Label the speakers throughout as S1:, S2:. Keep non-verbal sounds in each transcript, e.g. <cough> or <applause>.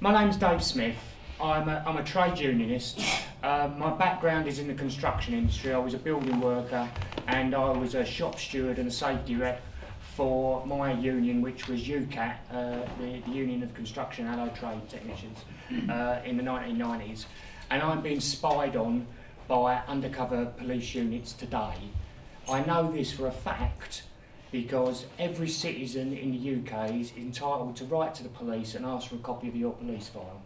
S1: My name's Dave Smith. I'm a, I'm a trade unionist. Uh, my background is in the construction industry. I was a building worker and I was a shop steward and a safety rep for my union, which was UCATT, uh, the, the Union of Construction Allied Trade Technicians, uh, in the 1990s. And I'm being spied on by undercover police units today. I know this for a fact because every citizen in the UK is entitled to write to the police and ask for a copy of your police file.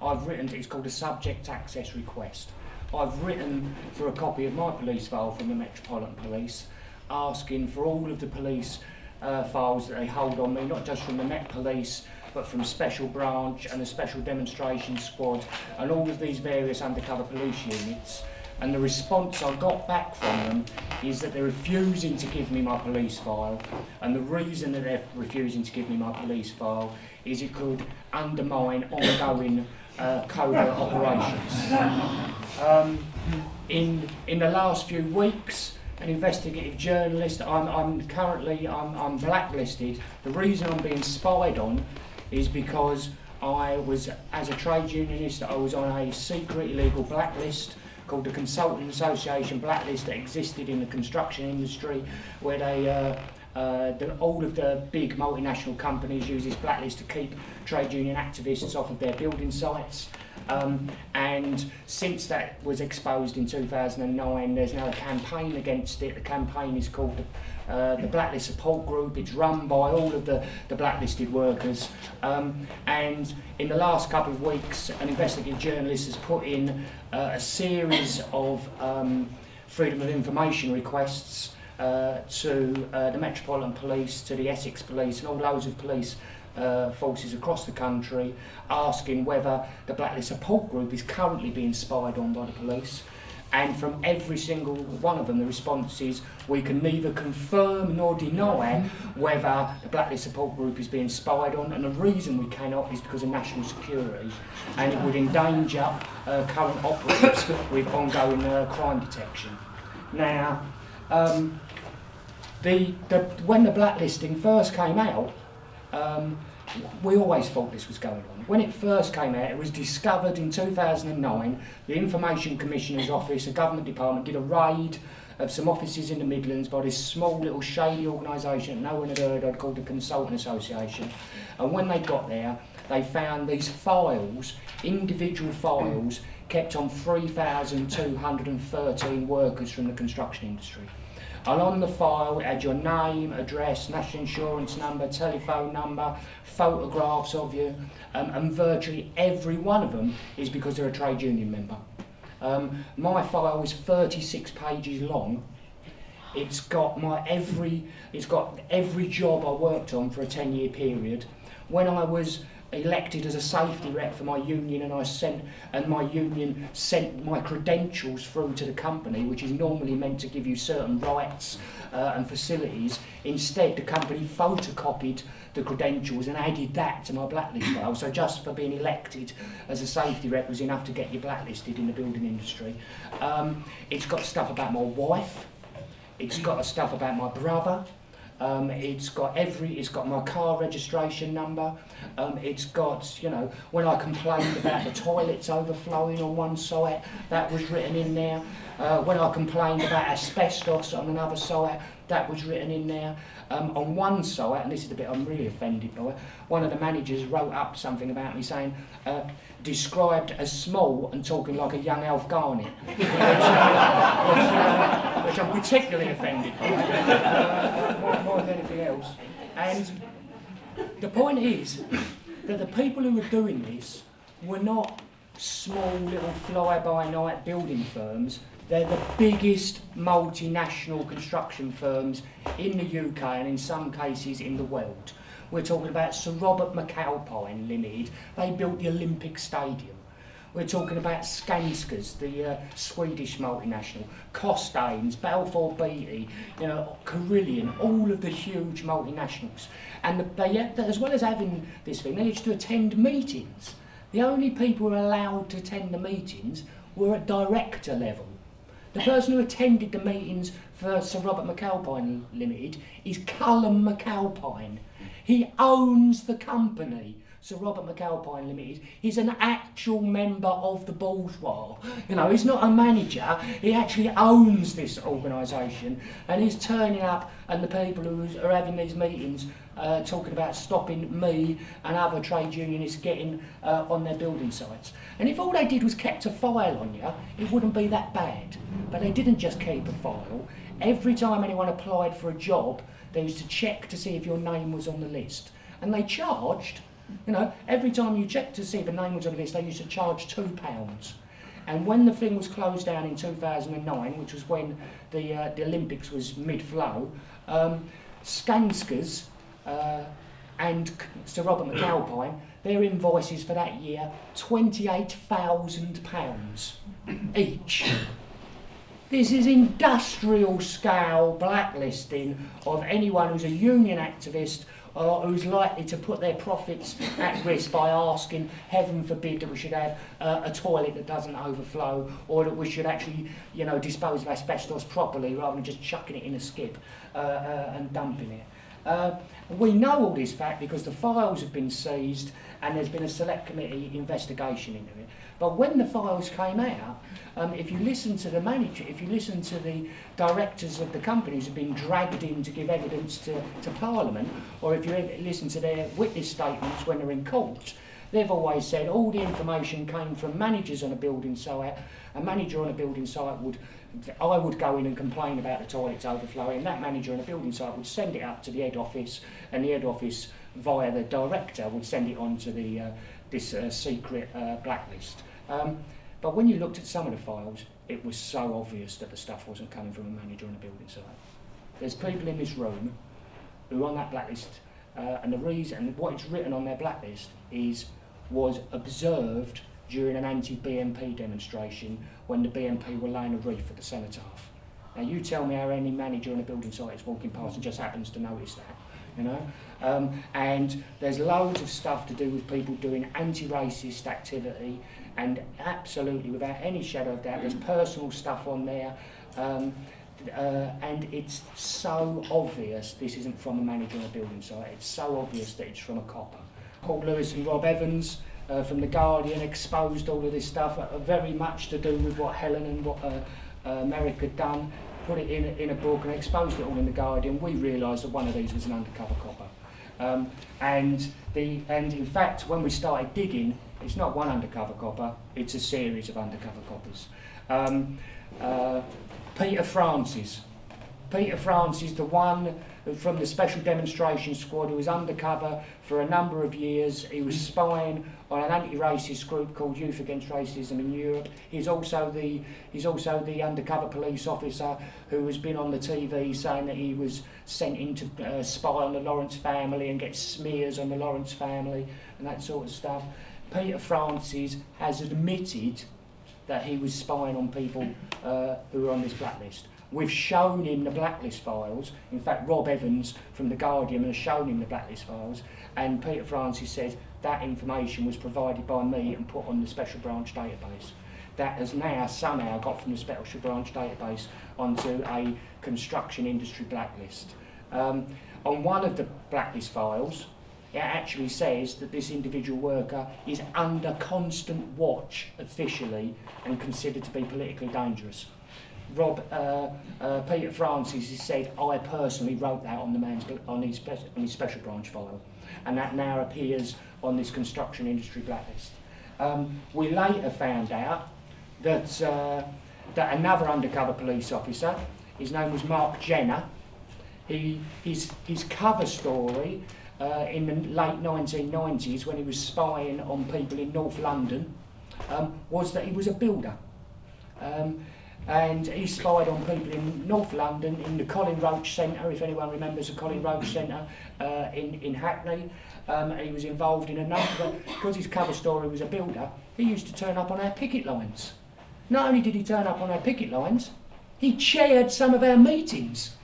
S1: I've written, it's called a subject access request. I've written for a copy of my police file from the Metropolitan Police, asking for all of the police uh, files that they hold on me, not just from the Met Police, but from Special Branch and a Special Demonstration Squad, and all of these various undercover police units. And the response I got back from them is that they're refusing to give me my police file. And the reason that they're refusing to give me my police file is it could undermine ongoing uh, covert operations. Um, in, in the last few weeks, an investigative journalist, I'm, I'm currently I'm, I'm blacklisted. The reason I'm being spied on is because I was, as a trade unionist, I was on a secret illegal blacklist called the Consulting Association blacklist that existed in the construction industry, where they uh, uh, the, all of the big multinational companies use this blacklist to keep trade union activists off of their building sites. Um, and since that was exposed in 2009, there's now a campaign against it. The campaign is called the, uh, the Blacklist Support Group. It's run by all of the, the blacklisted workers. Um, and in the last couple of weeks, an investigative journalist has put in uh, a series of um, freedom of information requests uh, to uh, the Metropolitan Police, to the Essex Police, and all loads of police uh, forces across the country asking whether the Blacklist Support Group is currently being spied on by the police. And from every single one of them, the response is we can neither confirm nor deny whether the Blacklist Support Group is being spied on. And the reason we cannot is because of national security. And it would endanger uh, current operatives with ongoing uh, crime detection. Now, um, the, the, when the blacklisting first came out, um, we always thought this was going on. When it first came out, it was discovered in 2009. The Information Commissioner's Office, a government department, did a raid of some offices in the Midlands by this small little shady organisation no one had heard of called the Consulting Association. And when they got there, they found these files, individual files, kept on 3,213 workers from the construction industry. And on the file it had your name, address, national insurance number, telephone number, photographs of you, um, and virtually every one of them is because they're a trade union member. Um, my file is 36 pages long. It's got my every, it's got every job I worked on for a 10 year period. When I was elected as a safety rep for my union and I sent and my union sent my credentials through to the company which is normally meant to give you certain rights uh, and facilities. Instead the company photocopied the credentials and added that to my blacklist file. So just for being elected as a safety rep was enough to get you blacklisted in the building industry. Um, it's got stuff about my wife. It's got stuff about my brother Um, it's got every, it's got my car registration number. Um, it's got, you know, when I complained about the toilets overflowing on one site, that was written in there. Uh, when I complained about asbestos on another site, that was written in there. Um, on one site, and this is the bit I'm really offended by, one of the managers wrote up something about me saying, uh, described as small and talking like a young Alf Garnett, <laughs> which, uh, which, I'm particularly offended by, uh, more, more than anything else. And the point is that the people who were doing this were not small little fly-by-night building firms They're the biggest multinational construction firms in the UK and in some cases in the world. We're talking about Sir Robert McAlpine Limited. They built the Olympic Stadium. We're talking about Skanskas, the uh, Swedish multinational, Costains, Balfour Beatty, you know, Carillion, all of the huge multinationals. And the, they, as well as having this thing, they used to attend meetings. The only people allowed to attend the meetings were at director level. The person who attended the meetings for Sir Robert McAlpine Limited is Cullum McAlpine. He owns the company. Sir Robert McAlpine Limited, he's an actual member of the bourgeois. You know, he's not a manager, he actually owns this organisation and he's turning up and the people who are having these meetings uh, talking about stopping me and other trade unionists getting uh, on their building sites. And if all they did was kept a file on you, it wouldn't be that bad. But they didn't just keep a file. Every time anyone applied for a job, they used to check to see if your name was on the list. And they charged, you know, every time you checked to see if a name was on the list, they used to charge two pounds. And when the thing was closed down in 2009, which was when the, uh, the Olympics was mid-flow, um, Skanskas uh, and Sir Robert McAlpine, <clears throat> their invoices for that year, £28,000 <clears throat> each. This is industrial scale blacklisting of anyone who's a union activist or who's likely to put their profits <laughs> at risk by asking, heaven forbid, that we should have uh, a toilet that doesn't overflow or that we should actually, you know, dispose of asbestos properly rather than just chucking it in a skip uh, uh, and dumping it. Uh, we know all this fact because the files have been seized and there's been a select committee investigation into it. But when the files came out, um, if you listen to the manager, if you listen to the directors of the companies who've been dragged in to give evidence to, to Parliament, or if you listen to their witness statements when they're in court, they've always said all the information came from managers on a building site. A manager on a building site would I would go in and complain about the toilets overflowing. And that manager on a building site would send it up to the head office, and the head office, via the director, would send it on to the, uh, this uh, secret uh, blacklist. Um, but when you looked at some of the files, it was so obvious that the stuff wasn't coming from a manager on a building site. There's people in this room who are on that blacklist, uh, and the reason, what it's written on their blacklist is was observed during an anti-BNP demonstration when the BNP were laying a wreath at the cenotaph. Now you tell me how any manager on a building site is walking past and just happens to notice that, you know? Um, and there's loads of stuff to do with people doing anti-racist activity and absolutely without any shadow of doubt there's personal stuff on there um, uh, and it's so obvious this isn't from a manager on a building site, it's so obvious that it's from a copper. Paul Lewis and Rob Evans uh, from The Guardian exposed all of this stuff, uh, very much to do with what Helen and what uh, uh, Merrick had done, put it in in a book and exposed it all in The Guardian. We realised that one of these was an undercover copper. Um, and, the, and in fact, when we started digging, it's not one undercover copper, it's a series of undercover coppers. Um, uh, Peter Francis. Peter Francis, the one from the Special Demonstration Squad who was undercover for a number of years. He was spying on an anti-racist group called Youth Against Racism in Europe. He's also the he's also the undercover police officer who has been on the TV saying that he was sent in to uh, spy on the Lawrence family and get smears on the Lawrence family and that sort of stuff. Peter Francis has admitted that he was spying on people uh, who were on this blacklist. We've shown him the blacklist files. In fact, Rob Evans from The Guardian has shown him the blacklist files. And Peter Francis says that information was provided by me and put on the special branch database. That has now somehow got from the special branch database onto a construction industry blacklist. Um, on one of the blacklist files, it actually says that this individual worker is under constant watch officially and considered to be politically dangerous. Rob uh, uh, Peter Francis has said, I personally wrote that on the man's on his, on his special branch file, and that now appears on this construction industry blacklist. Um, we later found out that uh, that another undercover police officer, his name was Mark Jenner, he, his, his cover story uh, in the late 1990s when he was spying on people in North London um, was that he was a builder. Um, and he spied on people in North London, in the Colin Roach Centre, if anyone remembers the Colin Roach Centre uh, in, in Hackney. Um, he was involved in a number, because his cover story was a builder, he used to turn up on our picket lines. Not only did he turn up on our picket lines, he chaired some of our meetings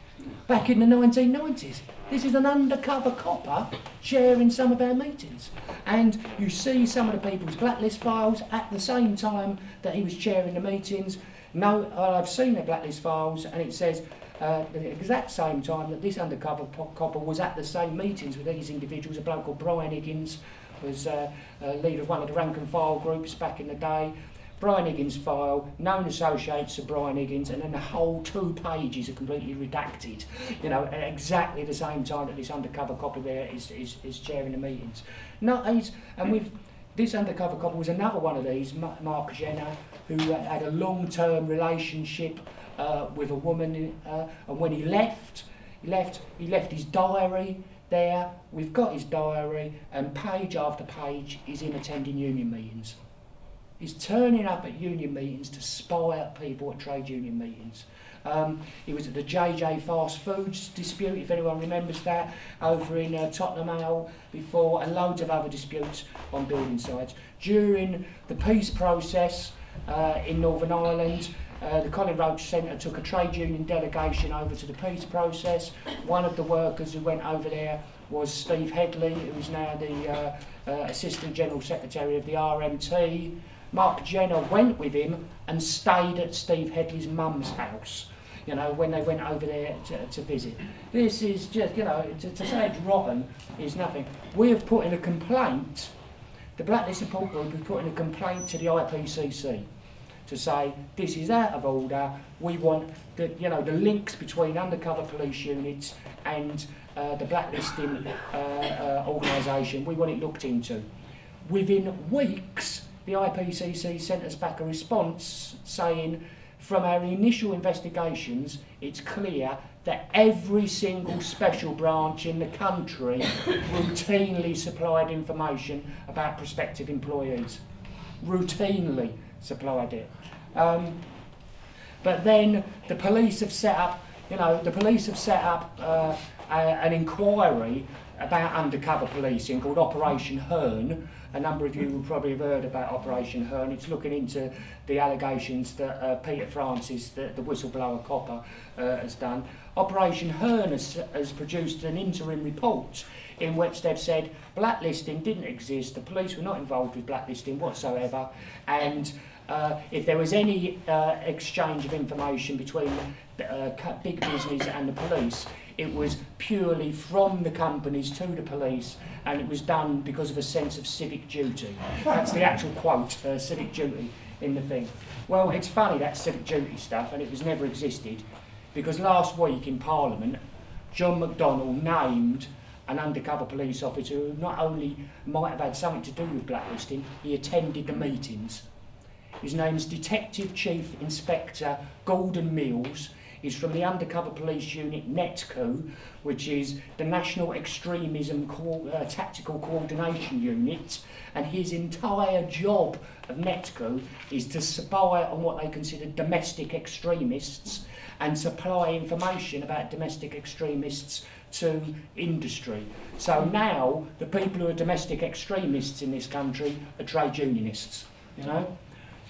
S1: back in the 1990s. This is an undercover copper chairing some of our meetings. And you see some of the people's blacklist files at the same time that he was chairing the meetings. No, I've seen the blacklist files and it says uh, the exact same time that this undercover copper was at the same meetings with these individuals, a bloke called Brian Higgins, was uh, uh, leader of one of the rank and file groups back in the day. Brian Higgins file, known associates of Brian Higgins, and then the whole two pages are completely redacted. You know, at exactly the same time that this undercover copy there is, is, is chairing the meetings. No, he's, and we've, this undercover copy was another one of these, Mark Jenner, who had a long-term relationship uh, with a woman, uh, and when he left, he left, he left his diary there. We've got his diary, and page after page, is in attending union meetings. He's turning up at union meetings to spy at people at trade union meetings. Um, he was at the JJ Fast Foods dispute, if anyone remembers that, over in uh, Tottenham Hale before, and loads of other disputes on building sites. During the peace process uh, in Northern Ireland, uh, the Colin Roach Centre took a trade union delegation over to the peace process. One of the workers who went over there was Steve Hedley, who is now the uh, uh, Assistant General Secretary of the RMT. Mark Jenner went with him and stayed at Steve Hedley's mum's house, you know, when they went over there to, to visit. This is just, you know, to, to say it's rotten is nothing. We have put in a complaint, the Blacklist Support Group has put in a complaint to the IPCC to say this is out of order. We want the you know the links between undercover police units and uh, the blacklisting uh, uh, organisation. We want it looked into. Within weeks, the IPCC sent us back a response saying from our initial investigations, it's clear that every single special branch in the country routinely supplied information about prospective employees. Routinely supplied it. Um, but then the police have set up, you know, the police have set up uh, a, an inquiry about undercover policing called Operation Herne, a number of you will probably have heard about Operation Herne. It's looking into the allegations that uh, Peter Francis, the, the whistleblower copper, uh, has done. Operation Herne has, has produced an interim report in which they've said blacklisting didn't exist, the police were not involved with blacklisting whatsoever, and uh, if there was any uh, exchange of information between uh, big business and the police, it was purely from the companies to the police and it was done because of a sense of civic duty. That's the actual quote, uh, civic duty in the thing. Well, it's funny that civic duty stuff and it was never existed because last week in Parliament, John McDonnell named an undercover police officer who not only might have had something to do with blacklisting, he attended the meetings. His name is Detective Chief Inspector Gordon Mills is from the Undercover Police Unit NETCU, which is the National Extremism Co uh, Tactical Coordination Unit, and his entire job of NETCU is to spy on what they consider domestic extremists and supply information about domestic extremists to industry. So now the people who are domestic extremists in this country are trade unionists. You know,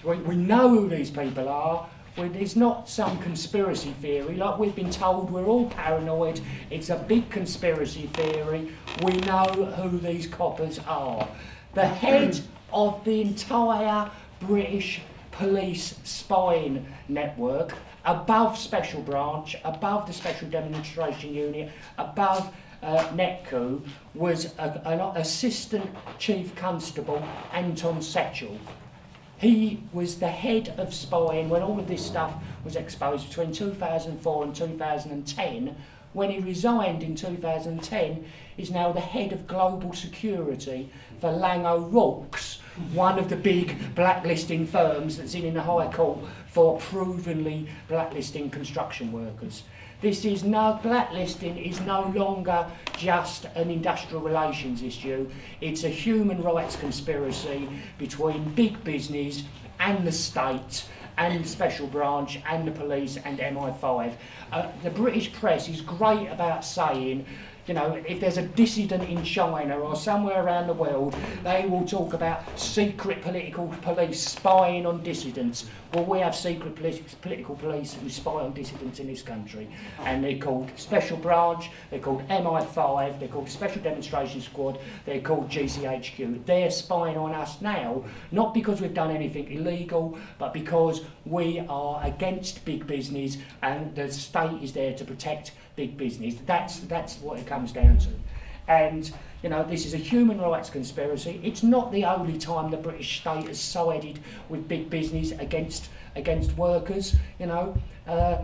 S1: so we, we know who these people are. It's not some conspiracy theory, like we've been told we're all paranoid. It's a big conspiracy theory. We know who these coppers are. The head of the entire British police spying network, above Special Branch, above the Special Demonstration Unit, above uh, NETCU, was a, an Assistant Chief Constable, Anton Setchell. He was the head of spying when all of this stuff was exposed between 2004 and 2010. When he resigned in 2010, he's now the head of global security for Laing O'Rourke's, one of the big blacklisting firms that's in, in the High Court for provenly blacklisting construction workers. This is no blacklisting is no longer just an industrial relations issue. It's a human rights conspiracy between big business and the state and the special branch and the police and MI5. Uh, the British press is great about saying you know, if there's a dissident in China or somewhere around the world, they will talk about secret political police spying on dissidents. Well, we have secret political police who spy on dissidents in this country, and they're called Special Branch, they're called MI5, they're called Special Demonstration Squad, they're called GCHQ. They're spying on us now, not because we've done anything illegal, but because we are against big business and the state is there to protect big business. That's, that's what it comes down to. and you know, this is a human rights conspiracy. It's not the only time the British state has sided with big business against against workers. You know, uh,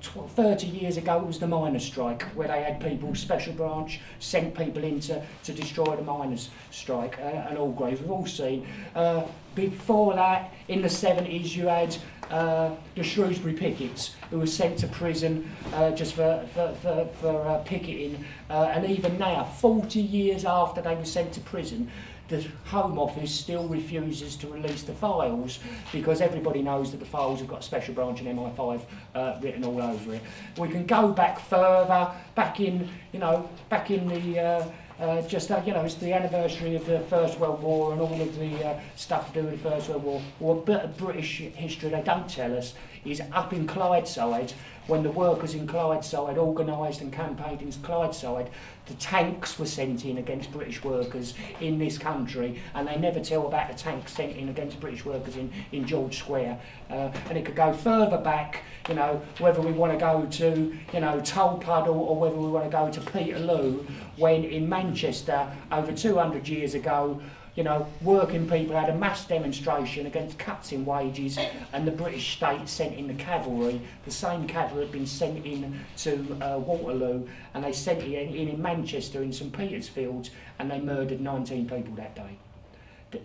S1: 30 years ago it was the miners' strike, where they had people, special branch, sent people in to, to destroy the miners' strike uh, Orgreave. We've all seen. Uh, before that, in the 70s, you had uh, the Shrewsbury pickets who were sent to prison uh, just for, for, for, for uh, picketing. Uh, and even now, 40 years after they were sent to prison, the Home Office still refuses to release the files because everybody knows that the files have got a special branch and MI5 uh, written all over it. We can go back further, back in, you know, back in the uh, uh, just uh, you know, it's the anniversary of the First World War and all of the uh, stuff to do with the First World War. or a bit of British history they don't tell us is up in Clydeside, when the workers in Clydeside organised and campaigned in Clydeside, the tanks were sent in against British workers in this country, and they never tell about the tanks sent in against British workers in, in George Square. Uh, and it could go further back, you know, whether we want to go to, you know, Tolpuddle or whether we want to go to Peterloo, when in Manchester, over 200 years ago, you know, working people had a mass demonstration against cuts in wages and the British state sent in the cavalry. The same cavalry had been sent in to uh, Waterloo and they sent it in, in Manchester in St Peter's Field and they murdered 19 people that day.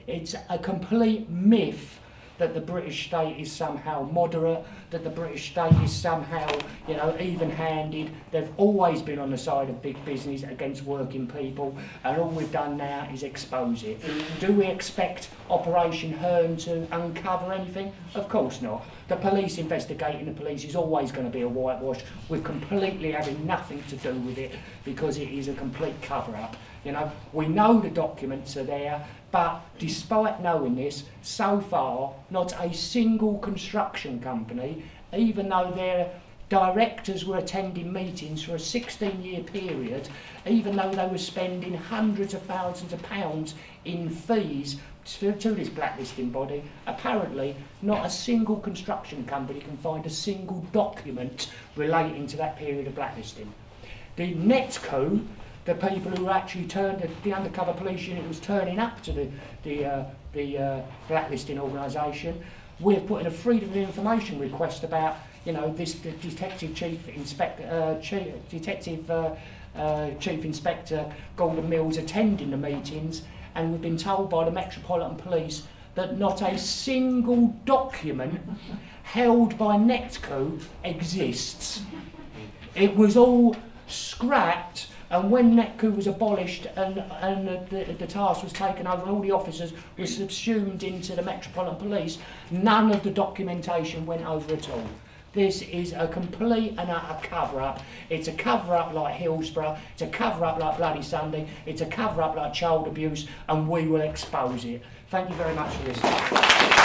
S1: It's a complete myth that the British state is somehow moderate, that the British state is somehow, you know, even-handed. They've always been on the side of big business against working people, and all we've done now is expose it. Do we expect Operation Herne to uncover anything? Of course not. The police investigating the police is always going to be a whitewash with completely having nothing to do with it because it is a complete cover-up. You know, we know the documents are there, but despite knowing this, so far, not a single construction company, even though their directors were attending meetings for a 16 year period, even though they were spending hundreds of thousands of pounds in fees to, to this blacklisting body, apparently not a single construction company can find a single document relating to that period of blacklisting. The NETCU the people who actually turned the, the undercover police unit was turning up to the the uh, the uh, blacklisting organisation. We've put in a freedom of information request about you know this the detective chief inspector uh, chief, detective uh, uh, chief inspector Gordon Mills attending the meetings, and we've been told by the Metropolitan Police that not a single document held by NETCU exists. It was all scrapped and when NETCU was abolished and, and the, the, task was taken over and all the officers were subsumed into the Metropolitan Police, none of the documentation went over at all. This is a complete and utter cover-up. It's a cover-up like Hillsborough, it's a cover-up like Bloody Sunday, it's a cover-up like child abuse, and we will expose it. Thank you very much for listening.